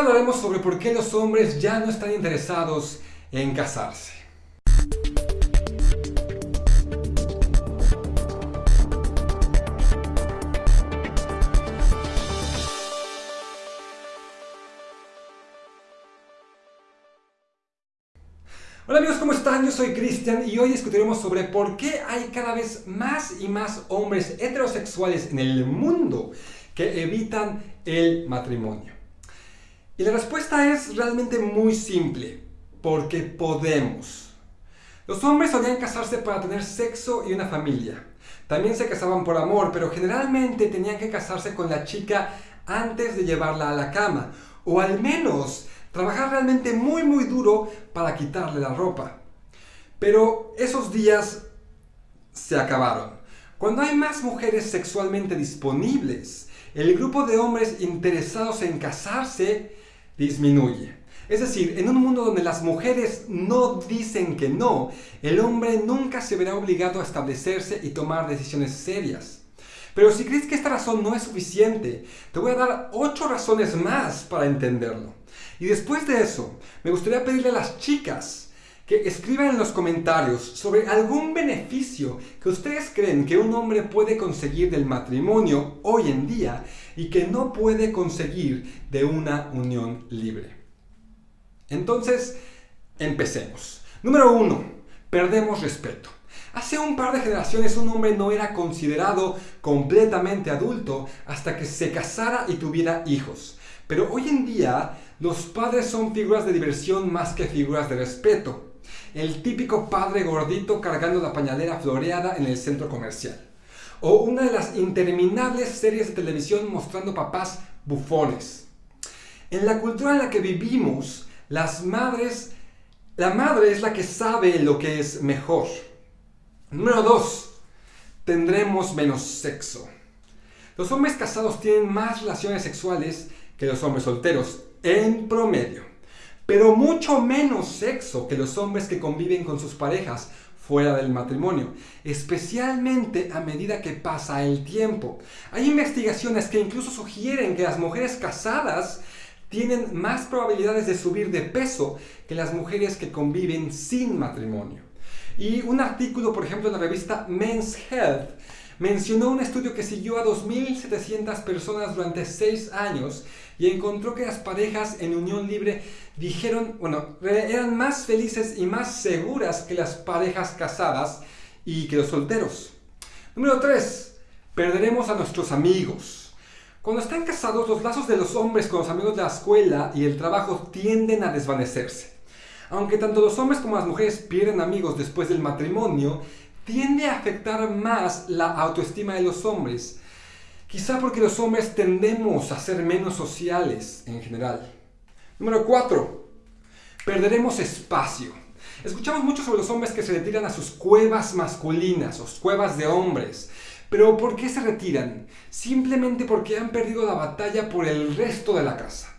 hablaremos sobre por qué los hombres ya no están interesados en casarse. Hola amigos, ¿cómo están? Yo soy Cristian y hoy discutiremos sobre por qué hay cada vez más y más hombres heterosexuales en el mundo que evitan el matrimonio. Y la respuesta es realmente muy simple, porque podemos. Los hombres solían casarse para tener sexo y una familia. También se casaban por amor, pero generalmente tenían que casarse con la chica antes de llevarla a la cama, o al menos trabajar realmente muy muy duro para quitarle la ropa. Pero esos días se acabaron. Cuando hay más mujeres sexualmente disponibles, el grupo de hombres interesados en casarse disminuye. Es decir, en un mundo donde las mujeres no dicen que no, el hombre nunca se verá obligado a establecerse y tomar decisiones serias. Pero si crees que esta razón no es suficiente, te voy a dar ocho razones más para entenderlo. Y después de eso, me gustaría pedirle a las chicas que escriban en los comentarios sobre algún beneficio que ustedes creen que un hombre puede conseguir del matrimonio hoy en día y que no puede conseguir de una unión libre. Entonces, empecemos. Número uno, perdemos respeto. Hace un par de generaciones un hombre no era considerado completamente adulto hasta que se casara y tuviera hijos. Pero hoy en día los padres son figuras de diversión más que figuras de respeto. El típico padre gordito cargando la pañalera floreada en el centro comercial. O una de las interminables series de televisión mostrando papás bufones. En la cultura en la que vivimos, las madres, la madre es la que sabe lo que es mejor. Número 2. Tendremos menos sexo. Los hombres casados tienen más relaciones sexuales que los hombres solteros, en promedio. Pero mucho menos sexo que los hombres que conviven con sus parejas fuera del matrimonio, especialmente a medida que pasa el tiempo. Hay investigaciones que incluso sugieren que las mujeres casadas tienen más probabilidades de subir de peso que las mujeres que conviven sin matrimonio. Y un artículo, por ejemplo, en la revista Men's Health mencionó un estudio que siguió a 2.700 personas durante 6 años y encontró que las parejas en unión libre dijeron, bueno, eran más felices y más seguras que las parejas casadas y que los solteros. Número 3. Perderemos a nuestros amigos. Cuando están casados, los lazos de los hombres con los amigos de la escuela y el trabajo tienden a desvanecerse. Aunque tanto los hombres como las mujeres pierden amigos después del matrimonio, tiende a afectar más la autoestima de los hombres. Quizá porque los hombres tendemos a ser menos sociales en general. Número 4. Perderemos espacio. Escuchamos mucho sobre los hombres que se retiran a sus cuevas masculinas, o cuevas de hombres. Pero ¿por qué se retiran? Simplemente porque han perdido la batalla por el resto de la casa.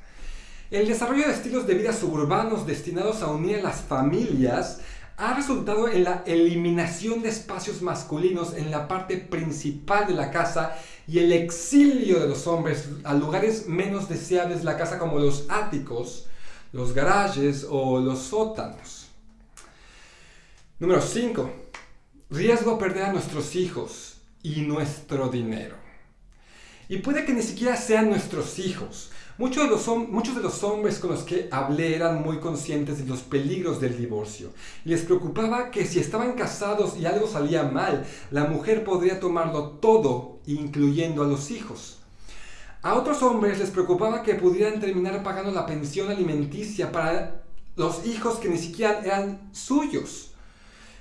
El desarrollo de estilos de vida suburbanos destinados a unir a las familias ha resultado en la eliminación de espacios masculinos en la parte principal de la casa y el exilio de los hombres a lugares menos deseables de la casa como los áticos, los garajes o los sótanos. Número 5. Riesgo perder a nuestros hijos y nuestro dinero. Y puede que ni siquiera sean nuestros hijos, Muchos de, los, muchos de los hombres con los que hablé eran muy conscientes de los peligros del divorcio. Les preocupaba que si estaban casados y algo salía mal, la mujer podría tomarlo todo, incluyendo a los hijos. A otros hombres les preocupaba que pudieran terminar pagando la pensión alimenticia para los hijos que ni siquiera eran suyos,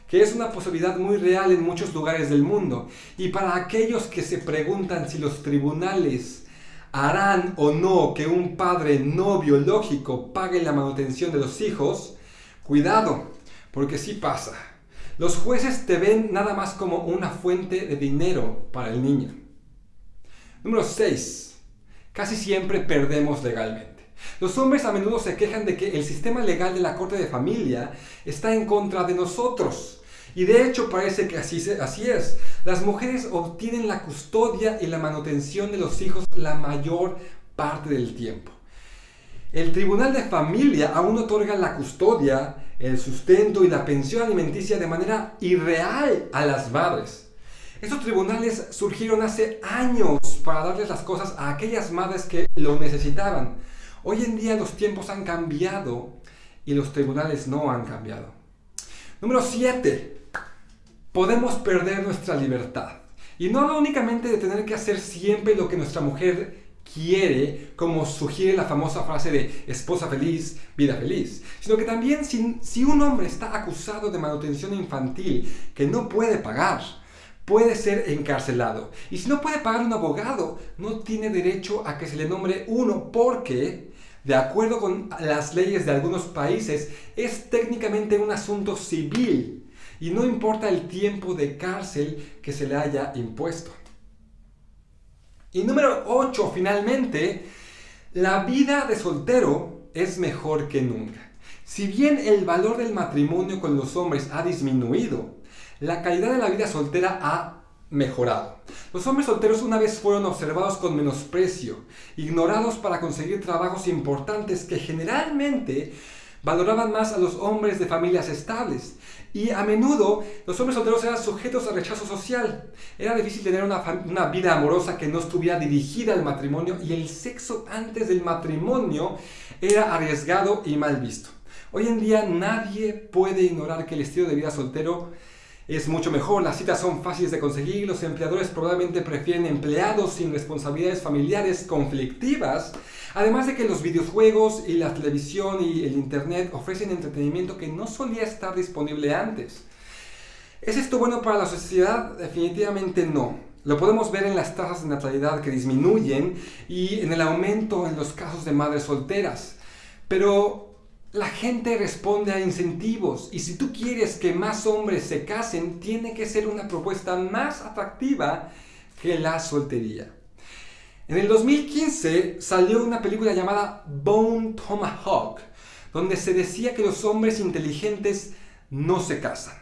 que es una posibilidad muy real en muchos lugares del mundo. Y para aquellos que se preguntan si los tribunales harán o no que un padre no biológico pague la manutención de los hijos, cuidado, porque sí pasa. Los jueces te ven nada más como una fuente de dinero para el niño. Número 6. Casi siempre perdemos legalmente. Los hombres a menudo se quejan de que el sistema legal de la corte de familia está en contra de nosotros y de hecho parece que así, así es. Las mujeres obtienen la custodia y la manutención de los hijos la mayor parte del tiempo. el Tribunal de Familia aún otorga la custodia, el sustento y la pensión alimenticia de manera irreal a las madres. Estos tribunales surgieron hace años para darles las cosas a aquellas madres que lo necesitaban. Hoy en día los tiempos han cambiado y los tribunales no han cambiado. Número 7. Podemos perder nuestra libertad. Y no hablo únicamente de tener que hacer siempre lo que nuestra mujer quiere, como sugiere la famosa frase de esposa feliz, vida feliz, sino que también si, si un hombre está acusado de manutención infantil que no puede pagar, puede ser encarcelado. Y si no puede pagar un abogado, no tiene derecho a que se le nombre uno porque, de acuerdo con las leyes de algunos países, es técnicamente un asunto civil y no importa el tiempo de cárcel que se le haya impuesto. Y número 8, finalmente, la vida de soltero es mejor que nunca. Si bien el valor del matrimonio con los hombres ha disminuido, la calidad de la vida soltera ha mejorado. Los hombres solteros una vez fueron observados con menosprecio, ignorados para conseguir trabajos importantes que generalmente valoraban más a los hombres de familias estables. Y a menudo los hombres solteros eran sujetos a rechazo social. Era difícil tener una, una, vida amorosa que no estuviera dirigida al matrimonio y el sexo antes del matrimonio era arriesgado y mal visto. Hoy en día nadie puede ignorar que el estilo de vida soltero es mucho mejor, las citas son fáciles de conseguir, los empleadores probablemente prefieren empleados sin responsabilidades familiares conflictivas, además de que los videojuegos y la televisión y el internet ofrecen entretenimiento que no solía estar disponible antes. ¿Es esto bueno para la sociedad? Definitivamente no. Lo podemos ver en las tasas de natalidad que disminuyen y en el aumento en los casos de madres solteras. Pero la gente responde a incentivos y si tú quieres que más hombres se casen, tiene que ser una propuesta más atractiva que la soltería. En el 2015 salió una película llamada Bone Tomahawk, donde se decía que los hombres inteligentes no se casan.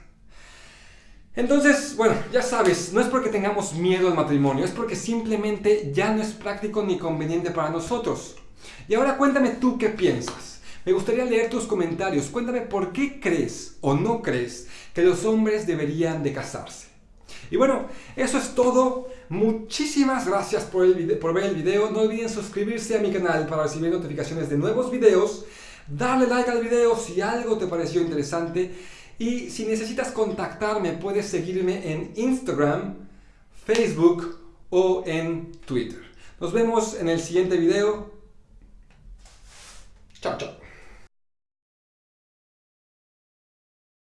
Entonces, bueno, ya sabes, no es porque tengamos miedo al matrimonio, es porque simplemente ya no es práctico ni conveniente para nosotros. Y ahora cuéntame tú qué piensas. Me gustaría leer tus comentarios. Cuéntame por qué crees o no crees que los hombres deberían de casarse. Y bueno, eso es todo. Muchísimas gracias por, el por ver el video. No olviden suscribirse a mi canal para recibir notificaciones de nuevos videos. Darle like al video si algo te pareció interesante. Y si necesitas contactarme, puedes seguirme en Instagram, Facebook o en Twitter. Nos vemos en el siguiente video.